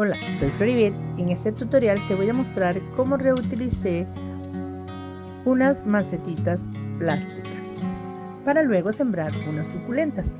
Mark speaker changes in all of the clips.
Speaker 1: Hola, soy Floribet. En este tutorial te voy a mostrar cómo reutilicé unas macetitas plásticas para luego sembrar unas suculentas.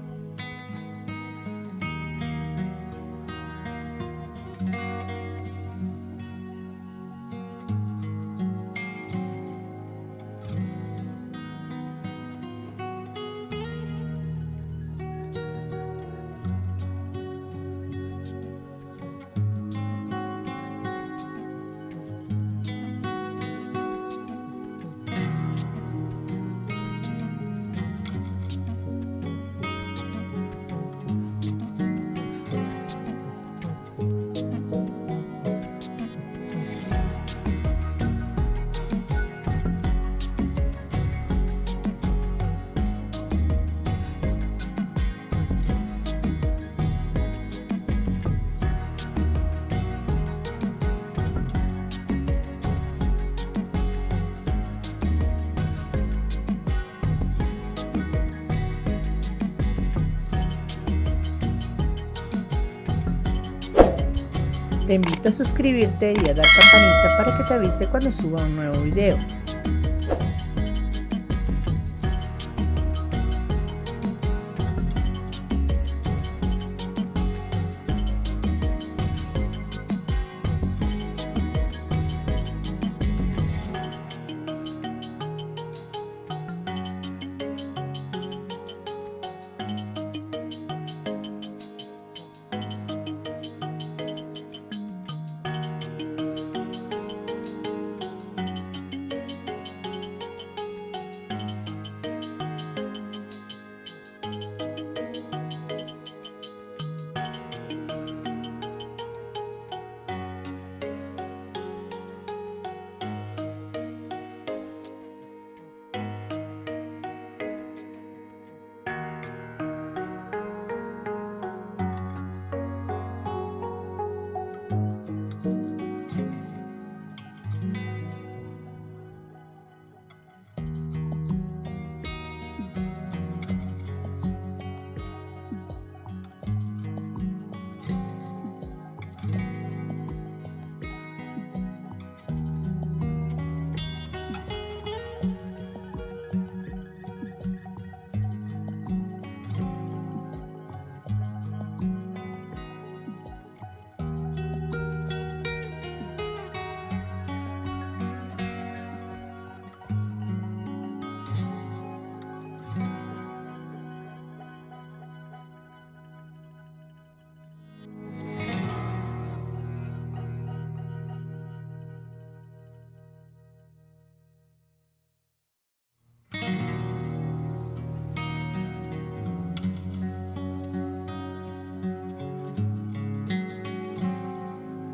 Speaker 1: Te invito a suscribirte y a dar campanita para que te avise cuando suba un nuevo video.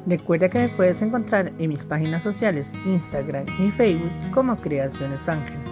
Speaker 1: Recuerda que me puedes encontrar en mis páginas sociales Instagram y Facebook como Creaciones Ángel.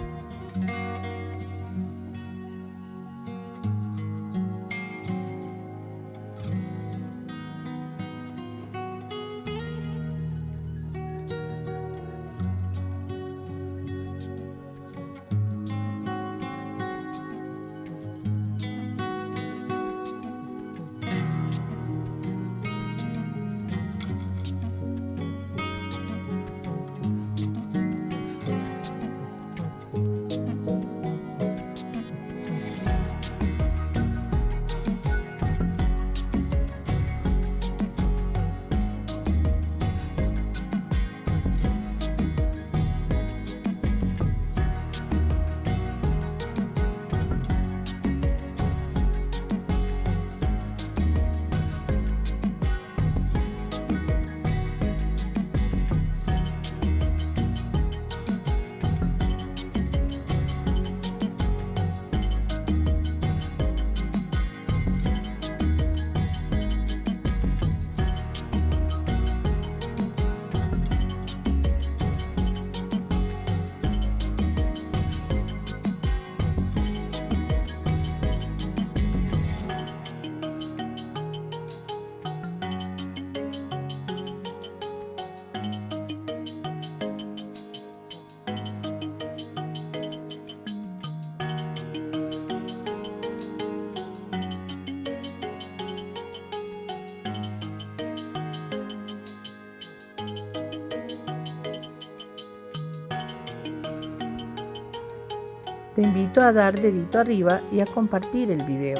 Speaker 1: Te invito a dar dedito arriba y a compartir el video.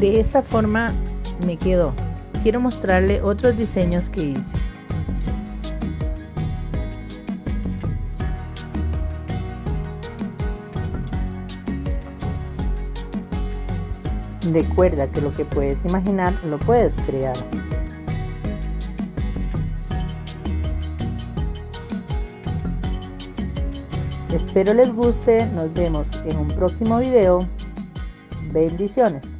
Speaker 1: De esta forma me quedó. Quiero mostrarle otros diseños que hice. Recuerda que lo que puedes imaginar lo puedes crear. Espero les guste, nos vemos en un próximo video. Bendiciones.